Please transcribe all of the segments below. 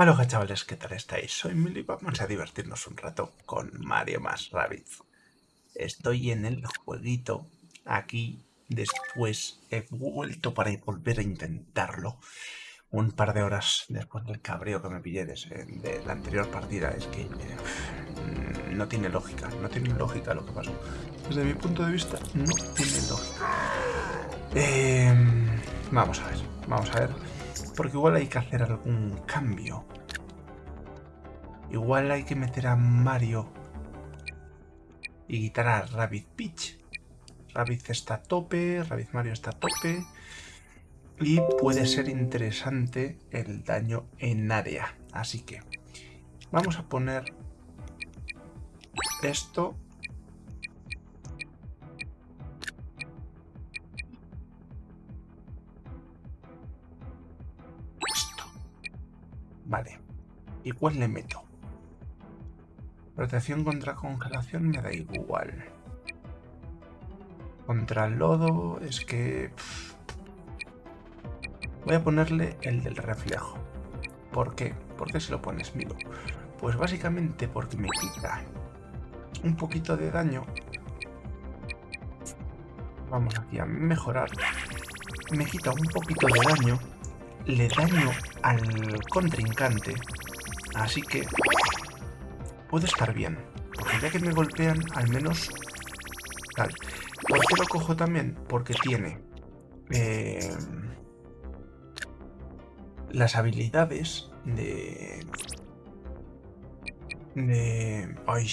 Hola chavales, ¿qué tal estáis? Soy Mili vamos a divertirnos un rato con Mario más Rabbids. Estoy en el jueguito, aquí, después he vuelto para volver a intentarlo. Un par de horas después del cabreo que me pillé de, la anterior partida, es que eh, no tiene lógica, no tiene lógica lo que pasó. Desde mi punto de vista, no tiene lógica. Em, vamos a ver, vamos a ver porque igual hay que hacer algún cambio. Igual hay que meter a Mario y quitar a Rabbit Peach. Rabbit está a tope, Rabbit Mario está a tope. Y puede ser interesante el daño en área. Así que vamos a poner esto Vale. ¿Y cuál le meto? Protección contra congelación me da igual. Contra lodo es que... Voy a ponerle el del reflejo. ¿Por qué? ¿Por qué se lo pones, Milo? Pues básicamente porque me quita un poquito de daño. Vamos aquí a mejorar. Me quita un poquito de daño le daño al contrincante, así que puede estar bien. Porque ya que me golpean, al menos tal. ¿Por qué lo cojo también? Porque tiene eh, las habilidades de... de... Ay,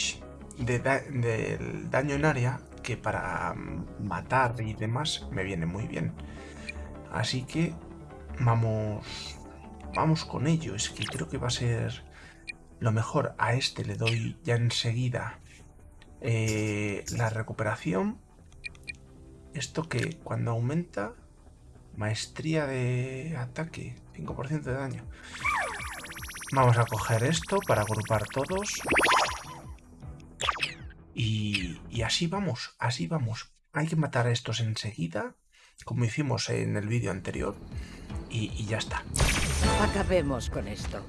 de daño en área que para matar y demás me viene muy bien. Así que Vamos... Vamos con ello. Es que creo que va a ser lo mejor. A este le doy ya enseguida eh, la recuperación. Esto que cuando aumenta... Maestría de ataque. 5% de daño. Vamos a coger esto para agrupar todos. Y, y, así vamos, así vamos. Hay que matar a estos enseguida, como hicimos en el vídeo anterior y, ya está. Acabemos con esto.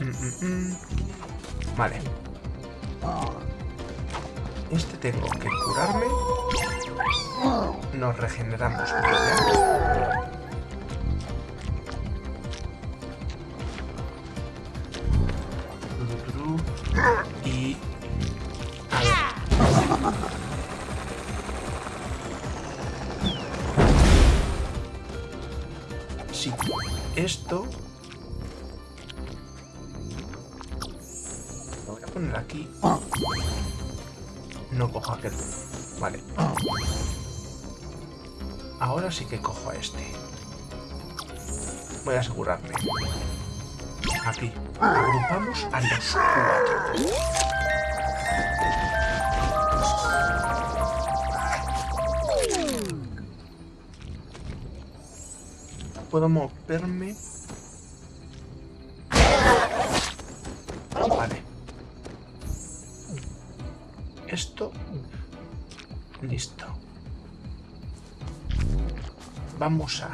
Mm, mm, mm. Vale. Este tengo que curarme. Nos regeneramos. Y... A ver. Esto... Lo voy a poner aquí. No cojo aquel. Vale. Ahora sí que cojo a este. Voy a asegurarme. Aquí. Agrupamos a los cuatro. Puedo moverme. Vale. Esto. Listo. Vamos a...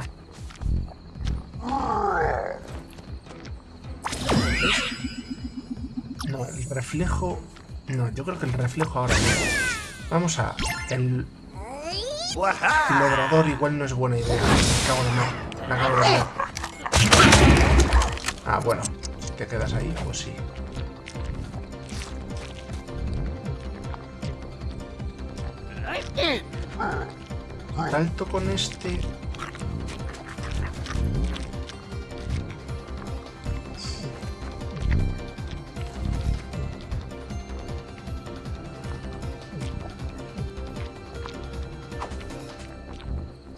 No, el reflejo... No, yo creo que el reflejo ahora Vamos a... El... Logrador igual no es buena idea. Me Ah, bueno. ¿Te quedas ahí? Pues sí. Salto con este...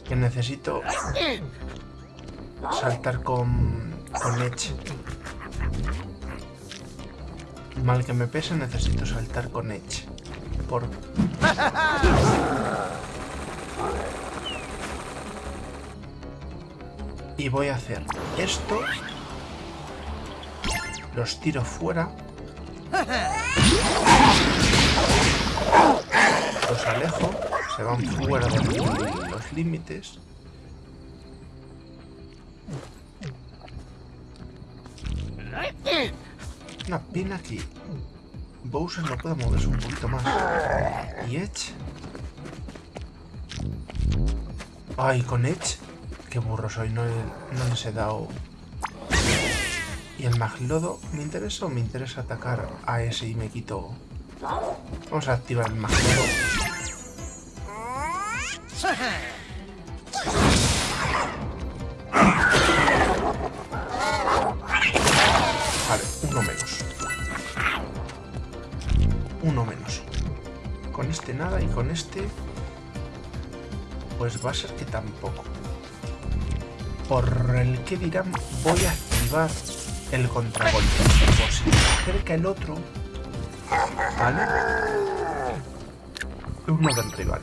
Que necesito saltar con, con Edge. Mal que me pese, necesito saltar con Edge. Por... Y voy a hacer esto. Los tiro fuera. Los alejo. Se van fuera de los límites. Una pena que Bowser no pueda moverse un poquito más. ¿Y Edge? Ay, con Edge. Qué burro soy, no, no les he dado... ¿Y el Maglodo me interesa o me interesa atacar a ese y me quito... Vamos a activar el Maglodo. con este... Pues va a ser que tampoco. Por el que dirán, voy a activar el contragolpe. Por si me acerca el otro... ¿Vale? Uno del rival.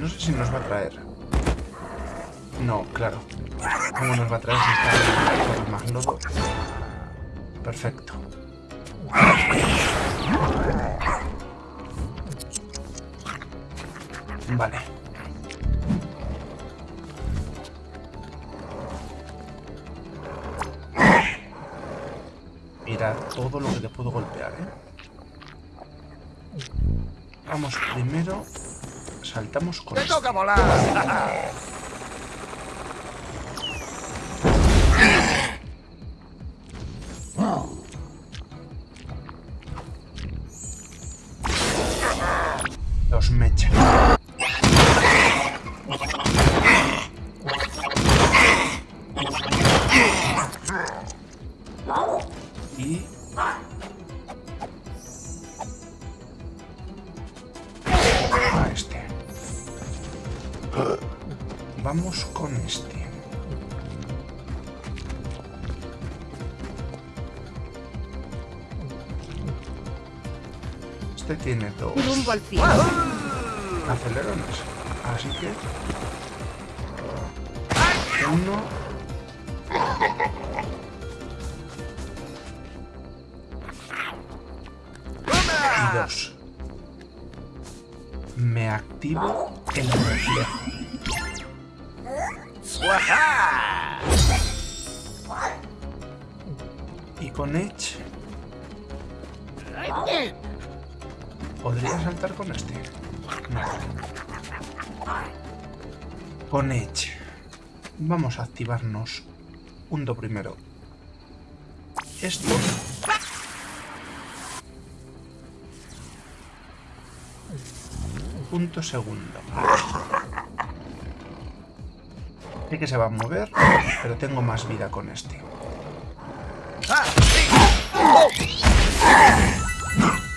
No sé si nos va a traer. No, claro. ¿Cómo nos va a traer si está el? Perfecto. Vale. Mira todo lo que te puedo golpear, ¿eh? Vamos primero. Saltamos con... ¡Te esto. toca volar! Este tiene dos Rumbo al acelerones. Así que... Uno... Y dos. Me activo el reflejo. Y con Edge... ¿Podría saltar con este? Con Edge. Vamos a activarnos punto primero. Esto. Punto segundo. Sé que se va a mover, pero tengo más vida con este.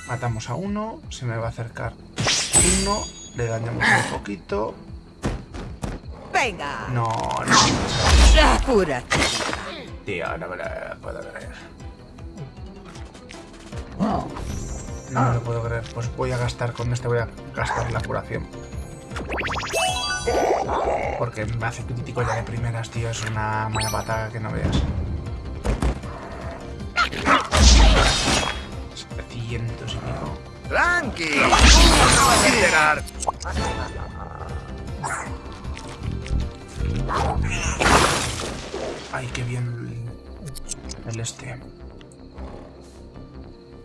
Matamos a uno, se me va a acercar uno, le dañamos un poquito. Venga. No, no, Apura. tío, no me lo puedo creer. No me lo puedo creer. Pues voy a gastar con este, voy a gastar la curación. Porque me hace crítico ya de primeras, tío. Es una mala patada que no veas. 700 y pico. ¡Tranqui! ¡No vas a enterar! Ay, qué bien el, el este.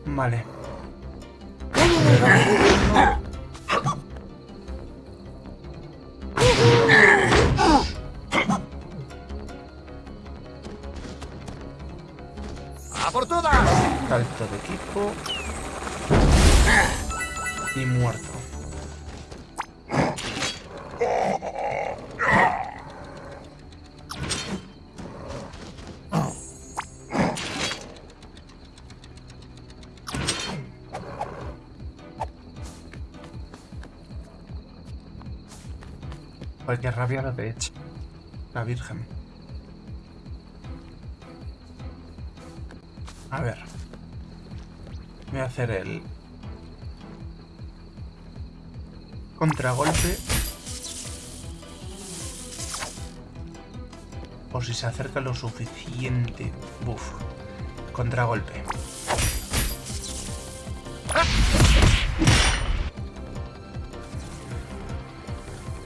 Vale. ¡A por todas! Salto de equipo. Y muerto. Qué rabia la de Edge. La Virgen. A ver. Voy a hacer el... Contragolpe. Por si se acerca lo suficiente. Buf. Contragolpe.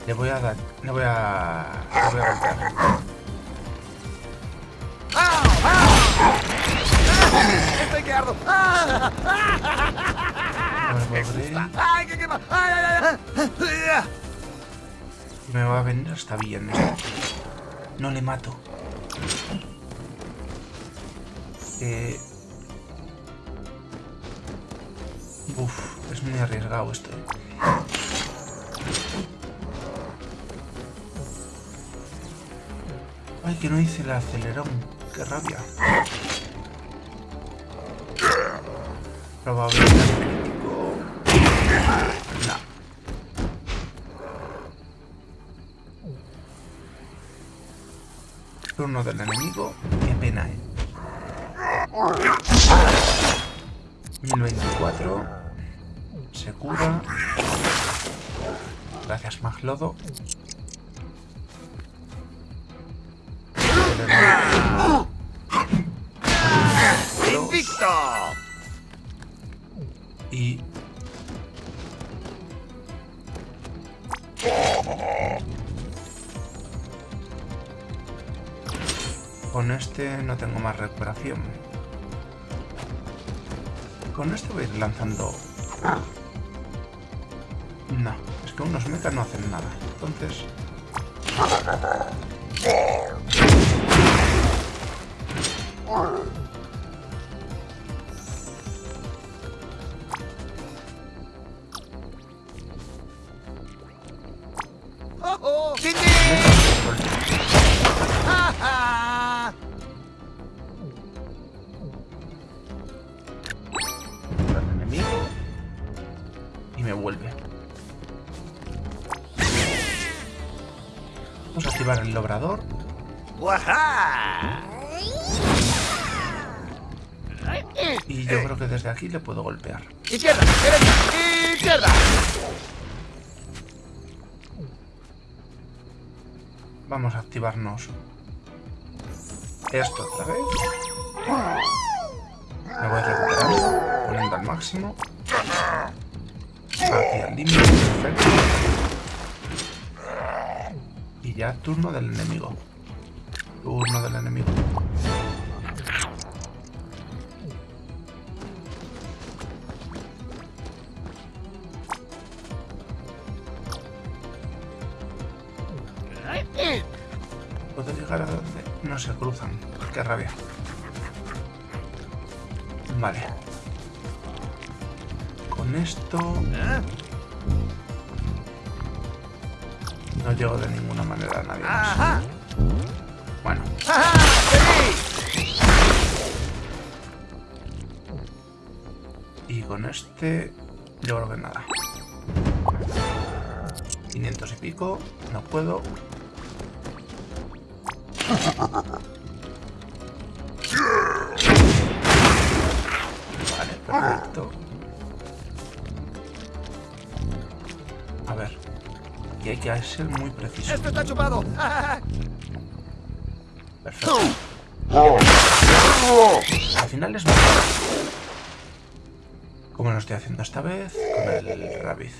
Le voy a dar... Le voy a... Le voy a golpear. ¡Estoy que ardo! A ver, podré- ¡Ay, qué quema! ¡Ay, ay, ay! ay! Me va a venir hasta bien esto. No le mato. Eh... Uf, es muy arriesgado esto. eh. Ay, que no hice el acelerón. Qué rabia. Probabilidad Turno del enemigo. Qué pena, eh. 1024. Se cura. Gracias, Maglodo. ¡Invicto! Y... Con este no tengo más recuperación. Con este voy a ir lanzando... No, es que unos mechas no hacen nada. Entonces... Y yo creo que desde aquí le puedo golpear. ¡Izquierda! ¡Derecha! ¡Izquierda! Vamos a activarnos esto otra vez. Me voy recuperando, poniendo al máximo. Aquí al límite, perfecto. Y ya turno del enemigo. Turno del enemigo. Llegar a donde? No se cruzan. Qué rabia. Vale. Con esto no llego de ninguna manera a nadie. Bueno, y con este yo creo que nada. 500 y pico, no puedo. Vale, perfecto. A ver. Y hay que ser muy preciso. ¡Esto está chupado! ¡Ja, Perfecto. Al final es. Como lo estoy haciendo esta vez con el Rabbit.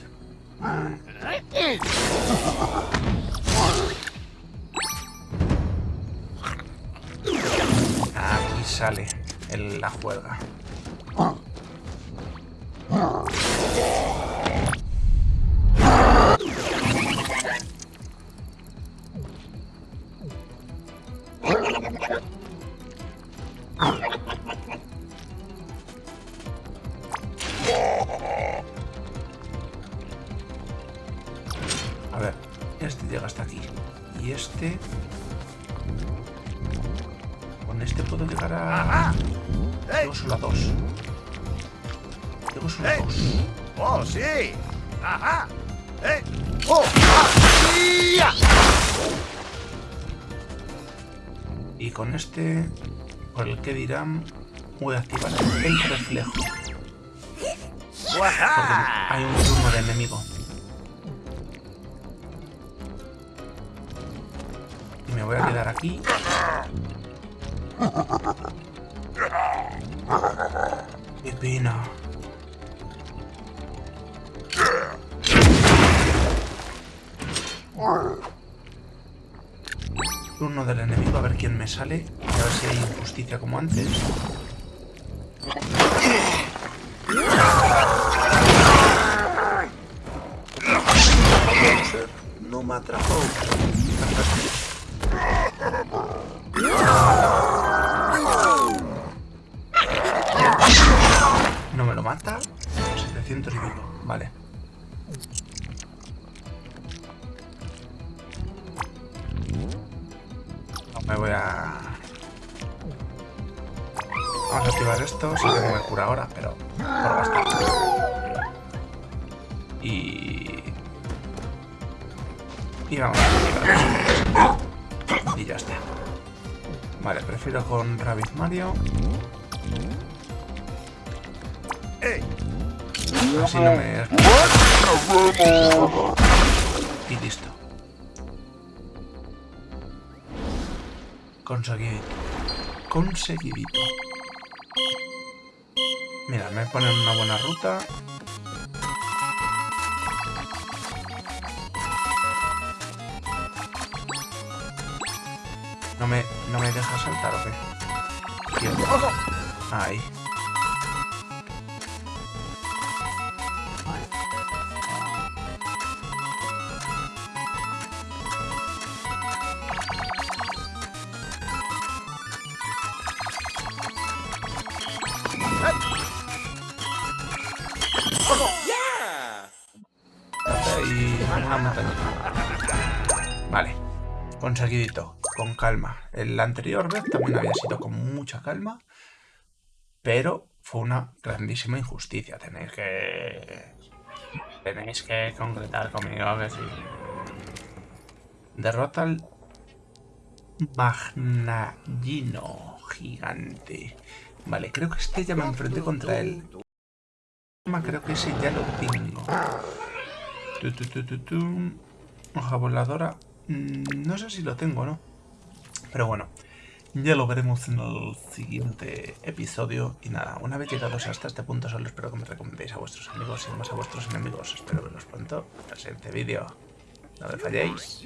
Sale el- la juega. Con este puedo llegar a... Llego solo a dos. Llego solo a dos. ¡Oh, sí! ¡Ajá! ¡Eh! ¡Oh! ¡Ah! Y con este, por el que dirán, voy a activar el reflejo. Porque hay un turno de enemigo. Y me voy a quedar aquí. Qué pena. Turno del enemigo, a ver quién me sale. A ver si hay injusticia como antes. Lo mata. 700 y pico. Vale. Me voy a... Vamos a activar esto. Si tengo el cura ahora, pero por gastar. Y... Y vamos a activar. Y ya está. Vale, prefiero con Rabbit Mario. ¡Ey! Así no me... Y listo. Conseguidito. Conseguidito. Mira, me ponen una buena ruta. No me, no me deja saltar, ¿o qué? Ahí. Vale, conseguidito, con calma. El anterior vez también había sido con mucha calma, pero fue una grandísima injusticia. Tenéis que... Tenéis que concretar conmigo que sí. Derrota al Magnagino gigante. Vale, creo que este ya me enfrenté contra él. Creo que ese ya lo tengo. Hoja voladora. Mm, No sé si lo tengo no. Pero bueno, ya lo veremos en el siguiente episodio. Y nada, una vez llegados hasta este punto, solo espero que me recomendéis a vuestros amigos y más a vuestros enemigos. Espero veros pronto en el siguiente vídeo. No me falléis.